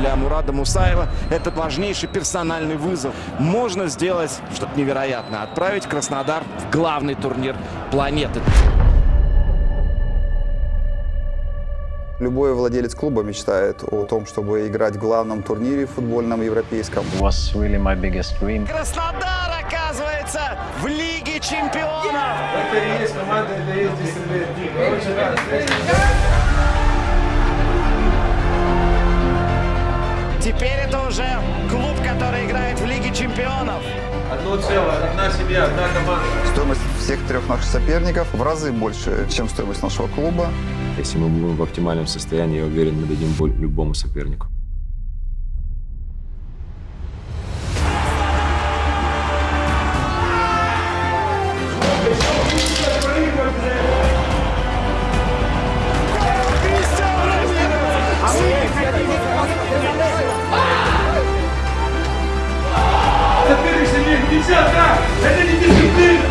для Мурада Мусаева этот важнейший персональный вызов. Можно сделать что-то невероятное. Отправить Краснодар в главный турнир планеты. Любой владелец клуба мечтает о том, чтобы играть в главном турнире футбольном европейском. Was really my biggest dream. Краснодар оказывается в Лиге чемпионов. Это и есть команда, это и есть дисциплина. Очень рад. Теперь это уже клуб, который играет в Лиге чемпионов. Одно целое, одна семья, одна команда. Стоимость всех трех наших соперников в разы больше, чем стоимость нашего клуба. Если мы будем в оптимальном состоянии, я уверен, мы дадим боль любому сопернику. Это не дисциплина!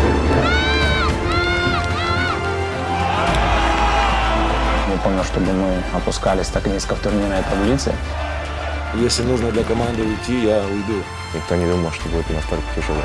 Не помню, чтобы мы опускались так низко в турнирной таблице. Если нужно для команды уйти, я уйду. Никто не думал, что будет настолько тяжело.